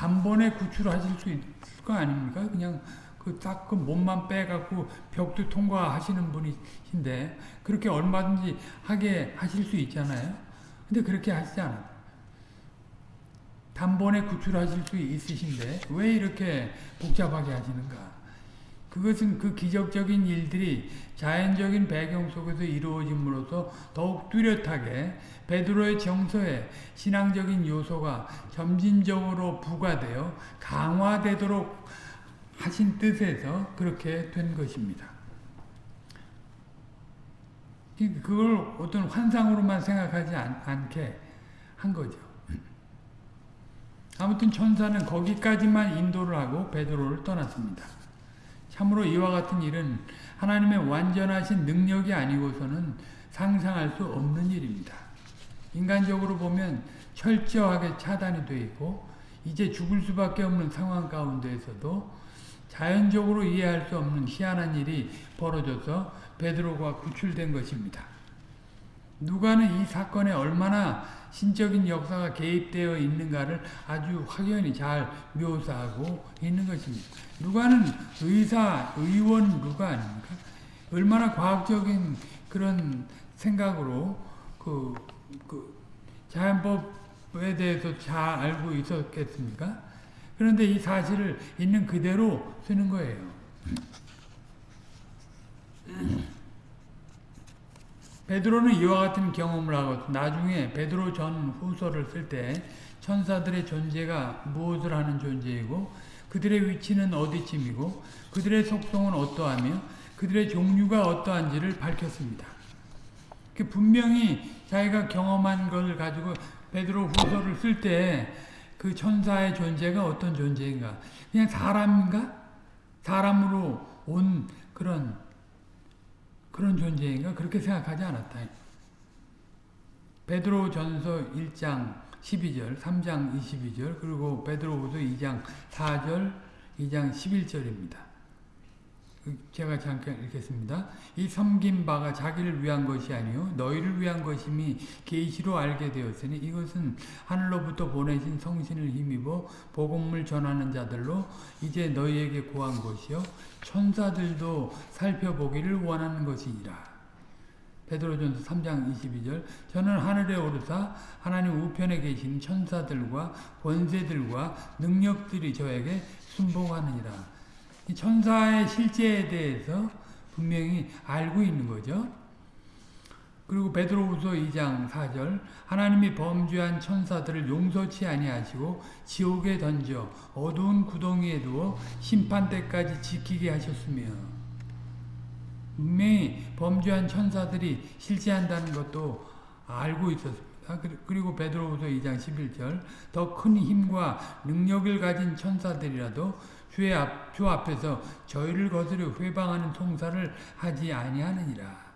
단번에 구출하실 수 있을 거 아닙니까? 그냥 그 딱 그 몸만 빼갖고 벽도 통과하시는 분이신데 그렇게 얼마든지 하게 하실 수 있잖아요. 근데 그렇게 하시지 않아요. 단번에 구출하실 수 있으신데 왜 이렇게 복잡하게 하시는가? 그것은 그 기적적인 일들이 자연적인 배경 속에서 이루어짐으로써 더욱 뚜렷하게 베드로의 정서에 신앙적인 요소가 점진적으로 부과되어 강화되도록 하신 뜻에서 그렇게 된 것입니다. 그걸 어떤 환상으로만 생각하지 않, 게한 거죠. 아무튼 천사는 거기까지만 인도를 하고 베드로를 떠났습니다. 참으로 이와 같은 일은 하나님의 완전하신 능력이 아니고서는 상상할 수 없는 일입니다. 인간적으로 보면 철저하게 차단이 되어 있고 이제 죽을 수밖에 없는 상황 가운데에서도 자연적으로 이해할 수 없는 희한한 일이 벌어져서 베드로가 구출된 것입니다. 누가는 이 사건에 얼마나 신적인 역사가 개입되어 있는가를 아주 확연히 잘 묘사하고 있는 것입니다. 누가는 의사, 의원 누가 아닙니까? 얼마나 과학적인 그런 생각으로 그, 그 자연법에 대해서 잘 알고 있었겠습니까? 그런데 이 사실을 있는 그대로 쓰는 거예요. 베드로는 이와 같은 경험을 하고 나중에 베드로 전 후서를 쓸 때 천사들의 존재가 무엇을 하는 존재이고 그들의 위치는 어디쯤이고 그들의 속성은 어떠하며 그들의 종류가 어떠한지를 밝혔습니다. 그 분명히 자기가 경험한 것을 가지고 베드로 후서를 쓸 때 그 천사의 존재가 어떤 존재인가 그냥 사람인가? 사람으로 온 그런 그런 존재인가? 그렇게 생각하지 않았다. 베드로 전서 1장 12절, 3장 22절, 그리고 베드로후서 2장 4절, 2장 11절입니다. 제가 잠깐 읽겠습니다. 이 섬긴 바가 자기를 위한 것이 아니요 너희를 위한 것임이 계시로 알게 되었으니 이것은 하늘로부터 보내신 성신을 힘입어 복음을 전하는 자들로 이제 너희에게 구한 것이요 천사들도 살펴보기를 원하는 것이니라. 베드로전서 3장 22절 저는 하늘에 오르사 하나님 우편에 계신 천사들과 권세들과 능력들이 저에게 순복하느니라. 이 천사의 실제에 대해서 분명히 알고 있는 거죠. 그리고 베드로후서 2장 4절 하나님이 범죄한 천사들을 용서치 아니하시고 지옥에 던져 어두운 구덩이에 두어 심판 때까지 지키게 하셨으며 분명히 범죄한 천사들이 실제한다는 것도 알고 있었습니다. 그리고 베드로후서 2장 11절 더 큰 힘과 능력을 가진 천사들이라도 주의 앞, 주 앞에서 저희를 거스려 회방하는 송사를 하지 아니하느니라.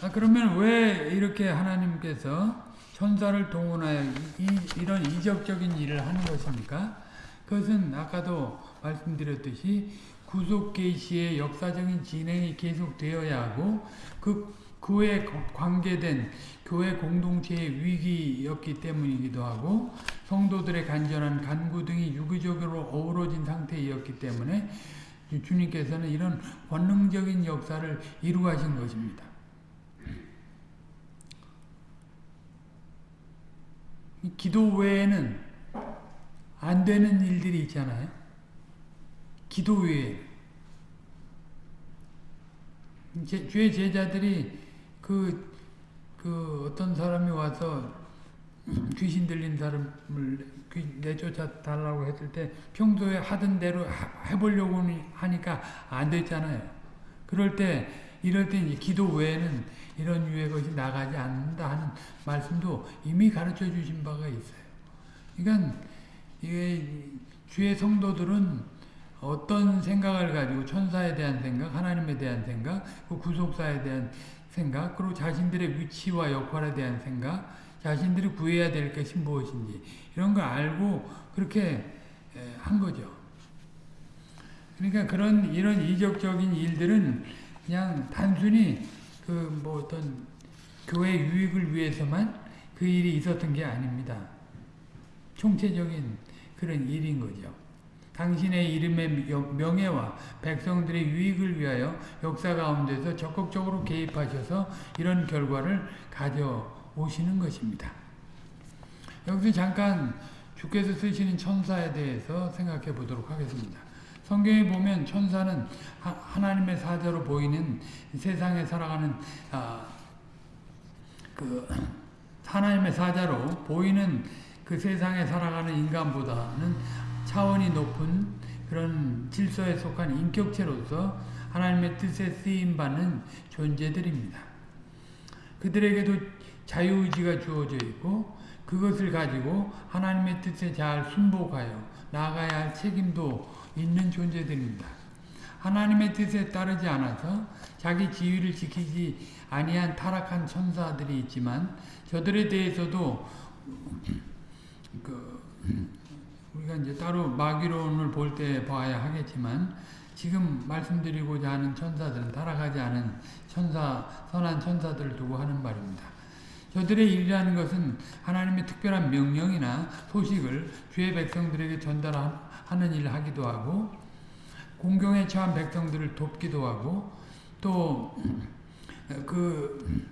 아, 그러면 왜 이렇게 하나님께서 천사를 동원하여 이, 이런 이적적인 일을 하는 것입니까? 그것은 아까도 말씀드렸듯이 구속 계시의 역사적인 진행이 계속되어야 하고 그 그에 관계된 교회 공동체의 위기였기 때문이기도 하고 성도들의 간절한 간구 등이 유기적으로 어우러진 상태였기 때문에 주님께서는 이런 권능적인 역사를 이루하신 것입니다. 기도 외에는 안 되는 일들이 있잖아요. 기도 외에. 주의 제자들이 그, 그 어떤 사람이 와서 귀신 들린 사람을 내쫓아 달라고 했을 때 평소에 하던 대로 해보려고 하니까 안 됐잖아요. 그럴 때 이럴 때 기도 외에는 이런 유의 것이 나가지 않는다 하는 말씀도 이미 가르쳐 주신 바가 있어요. 그러니까 이게 주의 성도들은 어떤 생각을 가지고 천사에 대한 생각, 하나님에 대한 생각, 그 구속사에 대한 생각, 그리고 자신들의 위치와 역할에 대한 생각, 자신들이 구해야 될 것이 무엇인지 이런 걸 알고 그렇게 한 거죠. 그러니까 그런 이런 이적적인 일들은 그냥 단순히 그 뭐 어떤 교회 유익을 위해서만 그 일이 있었던 게 아닙니다. 총체적인 그런 일인 거죠. 당신의 이름의 명예와 백성들의 유익을 위하여 역사 가운데서 적극적으로 개입하셔서 이런 결과를 가져오시는 것입니다. 여기서 잠깐 주께서 쓰시는 천사에 대해서 생각해 보도록 하겠습니다. 성경에 보면 천사는 하나님의 사자로 보이는 세상에 살아가는 아, 그 하나님의 사자로 보이는 그 세상에 살아가는 인간보다는 차원이 높은 그런 질서에 속한 인격체로서 하나님의 뜻에 쓰임받는 존재들입니다. 그들에게도 자유의지가 주어져 있고 그것을 가지고 하나님의 뜻에 잘 순복하여 나아가야 할 책임도 있는 존재들입니다. 하나님의 뜻에 따르지 않아서 자기 지위를 지키지 아니한 타락한 천사들이 있지만 저들에 대해서도 그 우리가 이제 따로 마귀론을 볼 때 봐야 하겠지만 지금 말씀드리고자 하는 천사들은 타락하지 않은 천사, 선한 천사들을 두고 하는 말입니다. 저들의 일이라는 것은 하나님의 특별한 명령이나 소식을 주의 백성들에게 전달하는 일을 하기도 하고 공경에 처한 백성들을 돕기도 하고 또 그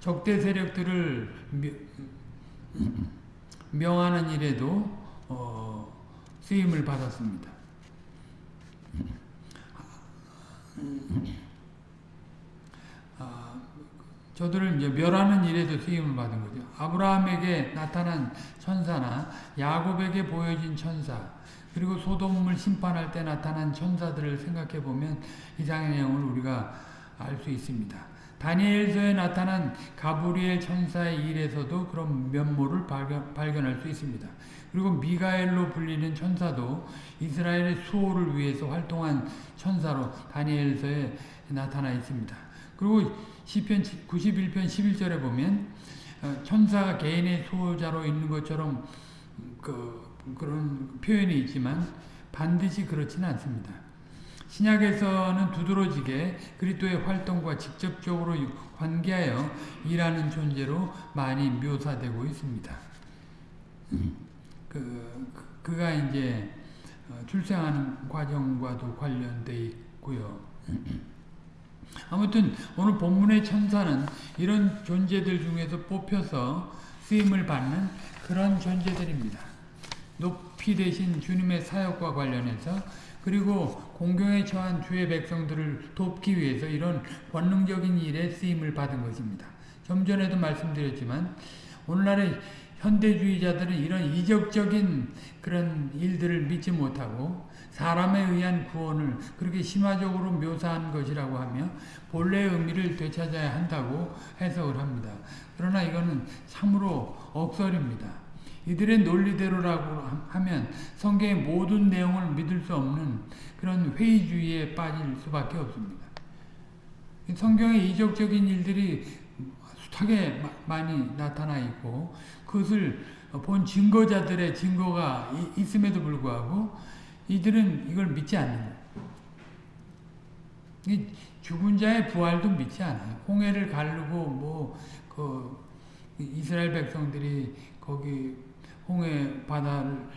적대 세력들을 명하는 일에도 어 쓰임을 받았습니다. 아, 저들을 이제 멸하는 일에도 쓰임을 받은 거죠. 아브라함에게 나타난 천사나 야곱에게 보여진 천사, 그리고 소돔을 심판할 때 나타난 천사들을 생각해 보면 이상의 내용을 우리가 알 수 있습니다. 다니엘서에 나타난 가브리엘 천사의 일에서도 그런 면모를 발견, 발견할 수 있습니다. 그리고 미가엘로 불리는 천사도 이스라엘의 수호를 위해서 활동한 천사로 다니엘서에 나타나 있습니다. 그리고 시편 91편 11절에 보면 어, 천사가 개인의 수호자로 있는 것처럼 그, 그런 표현이 있지만 반드시 그렇지는 않습니다. 신약에서는 두드러지게 그리스도의 활동과 직접적으로 관계하여 일하는 존재로 많이 묘사되고 있습니다. 그, 그가 이제 출생하는 과정과도 관련돼 있고요. 아무튼 오늘 본문의 천사는 이런 존재들 중에서 뽑혀서 쓰임을 받는 그런 존재들입니다. 높이 되신 주님의 사역과 관련해서 그리고 공경에 처한 주의 백성들을 돕기 위해서 이런 권능적인 일에 쓰임을 받은 것입니다. 좀 전에도 말씀드렸지만 오늘날의 현대주의자들은 이런 이적적인 그런 일들을 믿지 못하고 사람에 의한 구원을 그렇게 심화적으로 묘사한 것이라고 하며 본래의 의미를 되찾아야 한다고 해석을 합니다. 그러나 이거는 참으로 억설입니다. 이들의 논리대로라고 하면 성경의 모든 내용을 믿을 수 없는 그런 회의주의에 빠질 수밖에 없습니다. 성경의 이적적인 일들이 숱하게 많이 나타나 있고 그것을 본 증거자들의 증거가 있음에도 불구하고 이들은 이걸 믿지 않는 거예요. 죽은 자의 부활도 믿지 않아요. 홍해를 가르고 뭐 그 이스라엘 백성들이 거기 홍해 바다를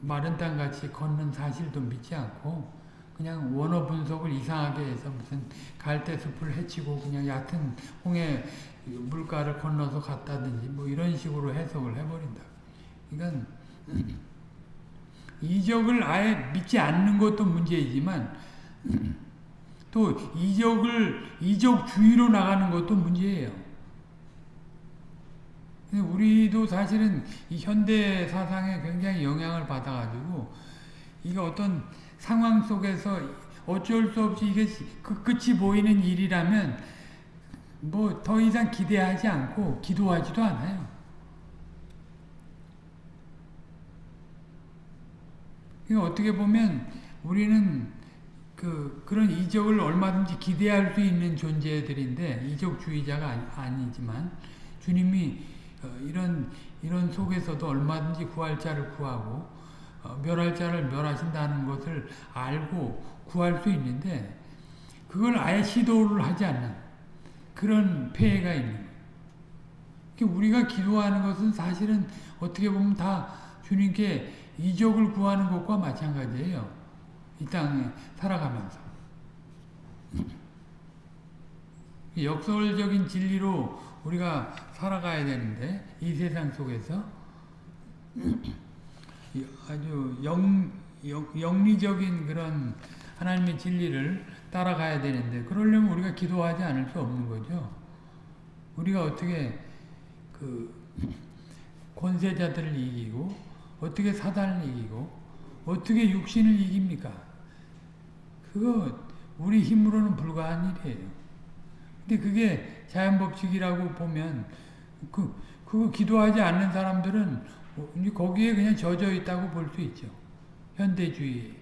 마른 땅같이 걷는 사실도 믿지 않고 그냥 원어 분석을 이상하게 해서 무슨 갈대 숲을 해치고 그냥 얕은 홍해 물가를 건너서 갔다든지 뭐 이런 식으로 해석을 해버린다. 그러니까 이적을 아예 믿지 않는 것도 문제이지만 또 이적을 이적주의로 나가는 것도 문제예요. 우리도 사실은 이 현대 사상에 굉장히 영향을 받아가지고 이게 어떤 상황 속에서 어쩔 수 없이 이게 그 끝이 보이는 일이라면 뭐 더 이상 기대하지 않고 기도하지도 않아요. 어떻게 보면 우리는 그 그런 이적을 얼마든지 기대할 수 있는 존재들인데 이적주의자가 아니지만 주님이 어, 이런 이런 속에서도 얼마든지 구할 자를 구하고 어, 멸할 자를 멸하신다는 것을 알고 구할 수 있는데 그걸 아예 시도를 하지 않는 그런 폐해가 있는 거예요. 우리가 기도하는 것은 사실은 어떻게 보면 다 주님께 이적을 구하는 것과 마찬가지예요. 이 땅에 살아가면서. 역설적인 진리로 우리가 살아가야 되는데 이 세상 속에서 아주 영, 영, 리적인 그런 하나님의 진리를 따라가야 되는데 그러려면 우리가 기도하지 않을 수 없는 거죠. 우리가 어떻게 그 권세자들을 이기고 어떻게 사단을 이기고 어떻게 육신을 이깁니까? 그거 우리 힘으로는 불가한 일이에요. 근데 그게 자연 법칙이라고 보면 그, 그거 기도하지 않는 사람들은 거기에 그냥 젖어 있다고 볼 수 있죠. 현대주의.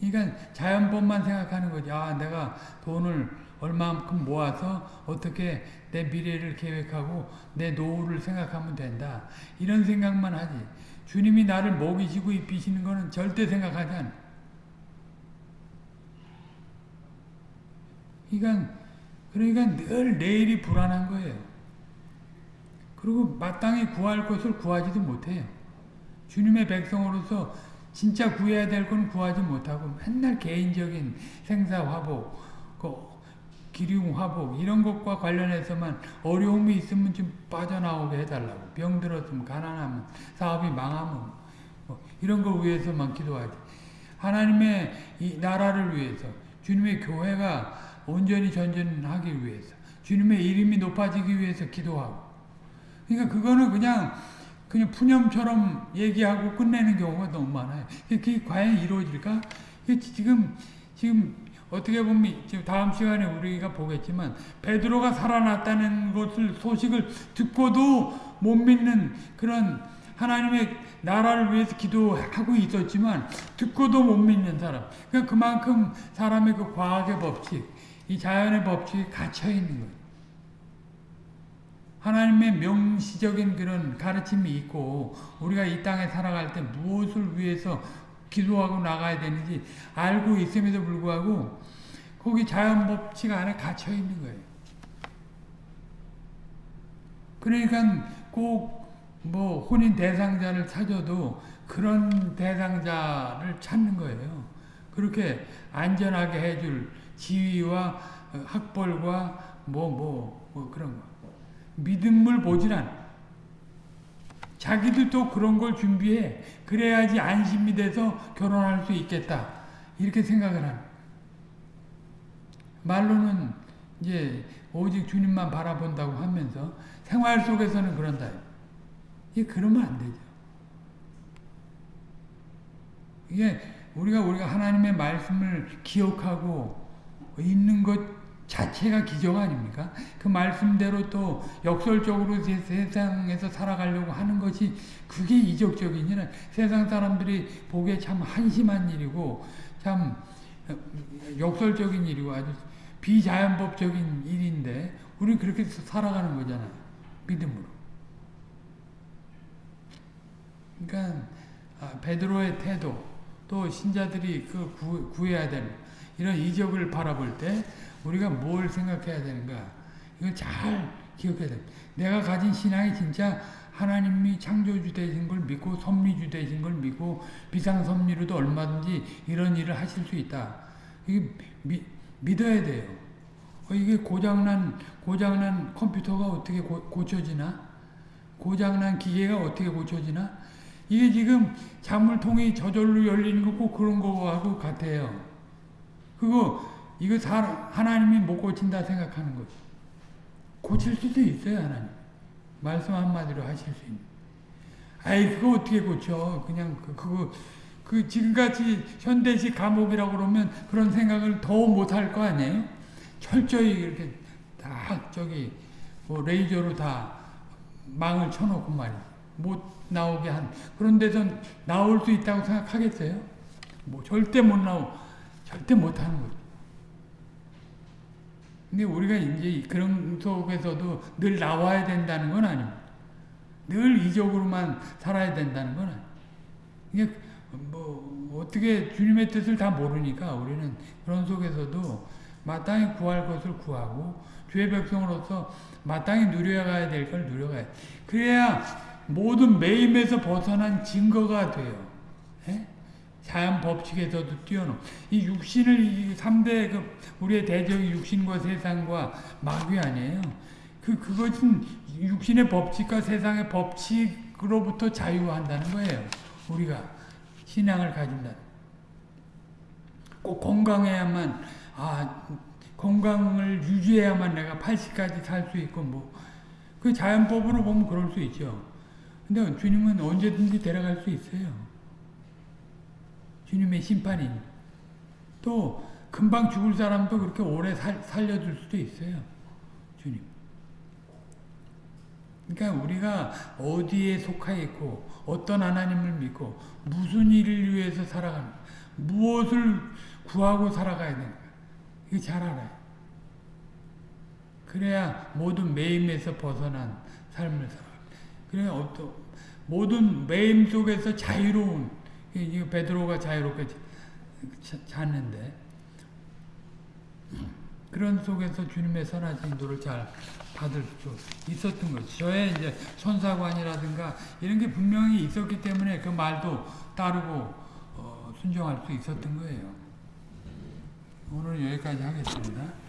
그러니까 자연법만 생각하는 거지. 아, 내가 돈을 얼마만큼 모아서 어떻게 내 미래를 계획하고 내 노후를 생각하면 된다. 이런 생각만 하지. 주님이 나를 먹이시고 입히시는 거는 절대 생각하지 않아. 그러니까, 그러니까 늘 내일이 불안한 거예요. 그리고 마땅히 구할 것을 구하지도 못해요. 주님의 백성으로서 진짜 구해야 될 건 구하지 못하고 맨날 개인적인 생사 화복, 그 기륭 화복 이런 것과 관련해서만 어려움이 있으면 좀 빠져나오게 해달라고 병 들었으면 가난하면 사업이 망하면 뭐 이런 걸 위해서만 기도하지 하나님의 이 나라를 위해서 주님의 교회가 온전히 전전하기 위해서 주님의 이름이 높아지기 위해서 기도하고 그러니까 그거는 그냥 그냥 푸념처럼 얘기하고 끝내는 경우가 너무 많아요. 그게 과연 이루어질까? 지금 지금 어떻게 보면 지금 다음 시간에 우리가 보겠지만 베드로가 살아났다는 것을 소식을 듣고도 못 믿는 그런 하나님의 나라를 위해서 기도하고 있었지만 듣고도 못 믿는 사람. 그러니까 그만큼 사람의 그 과학의 법칙, 이 자연의 법칙이 갇혀 있는 거예요. 하나님의 명시적인 그런 가르침이 있고 우리가 이 땅에 살아갈 때 무엇을 위해서 기도하고 나가야 되는지 알고 있음에도 불구하고 거기 자연 법칙 안에 갇혀 있는 거예요. 그러니까 꼭 뭐 혼인 대상자를 찾아도 그런 대상자를 찾는 거예요. 그렇게 안전하게 해줄 지위와 학벌과 뭐 뭐, 뭐 그런 거. 믿음을 않아. 자기도 또 그런 걸 준비해. 그래야지 안심이 돼서 결혼할 수 있겠다. 이렇게 생각을 하는. 말로는 이제 오직 주님만 바라본다고 하면서 생활 속에서는 그런다. 이게 그러면 안 되죠. 이게 우리가 우리가 하나님의 말씀을 기억하고 있는 것 자체가 기적 아닙니까? 그 말씀대로 또 역설적으로 세상에서 살아가려고 하는 것이 그게 이적적인 일. 세상 사람들이 보기에 참 한심한 일이고 참 역설적인 일이고 아주 비자연법적인 일인데 우리는 그렇게 살아가는 거잖아요. 믿음으로. 그러니까 베드로의 태도 또 신자들이 그 구, 구해야 되는 이런 이적을 바라볼 때 우리가 뭘 생각해야 되는가 이걸 잘 기억해야 돼. 내가 가진 신앙이 진짜 하나님이 창조주 되신 걸 믿고 섭리주 되신 걸 믿고 비상섭리로도 얼마든지 이런 일을 하실 수 있다. 이게 미, 믿어야 돼요. 어, 이게 고장난 고장난 컴퓨터가 어떻게 고, 고쳐지나? 고장난 기계가 어떻게 고쳐지나? 이게 지금 잔물통이 저절로 열리는 거고 그런 거하고 같아요. 그거 이거 하나님이 못 고친다 생각하는 거죠. 고칠 수도 있어요 하나님. 말씀 한마디로 하실 수 있는. 아이 그거 어떻게 고쳐? 그냥 그, 그거 그 지금같이 현대식 감옥이라고 그러면 그런 생각을 더 못할 거 아니에요? 철저히 이렇게 다 저기 뭐 레이저로 다 망을 쳐놓고 말이야. 못 나오게 한 그런 데서 나올 수 있다고 생각하겠어요? 뭐 절대 못 나오 절대 못 하는 거죠. 근데 우리가 이제 그런 속에서도 늘 나와야 된다는 건 아닙니다. 늘 이적으로만 살아야 된다는 건. 이게 뭐 어떻게 주님의 뜻을 다 모르니까 우리는 그런 속에서도 마땅히 구할 것을 구하고 주의 백성으로서 마땅히 누려가야 될 걸 누려가야 그래야 모든 매임에서 벗어난 증거가 돼요. 예? 자연 법칙에서도 뛰어넘. 이 육신을 이 3대 그 우리의 대적이 육신과 세상과 마귀 아니에요. 그 그것은 육신의 법칙과 세상의 법칙으로부터 자유한다는 거예요. 우리가 신앙을 가진다. 꼭 건강해야만 아 건강을 유지해야만 내가 80까지 살 수 있고 뭐 그 자연법으로 보면 그럴 수 있죠. 근데 주님은 언제든지 데려갈 수 있어요. 주님의 심판이. 또 금방 죽을 사람도 그렇게 오래 살, 살려줄 수도 있어요. 주님. 그러니까 우리가 어디에 속하 있고 어떤 하나님을 믿고 무슨 일을 위해서 살아가는 무엇을 구하고 살아가야 되는가 이거 잘 알아요. 그래야 모든 매임에서 벗어난 삶을 살아. 그래 어떤 모든 매임 속에서 자유로운 이 베드로가 자유롭게 잤는데 그런 속에서 주님의 선하신 인도를 잘 받을 수 있었던 거죠. 저의 이제 천사관이라든가 이런 게 분명히 있었기 때문에 그 말도 따르고 어, 순종할 수 있었던 거예요. 오늘 여기까지 하겠습니다.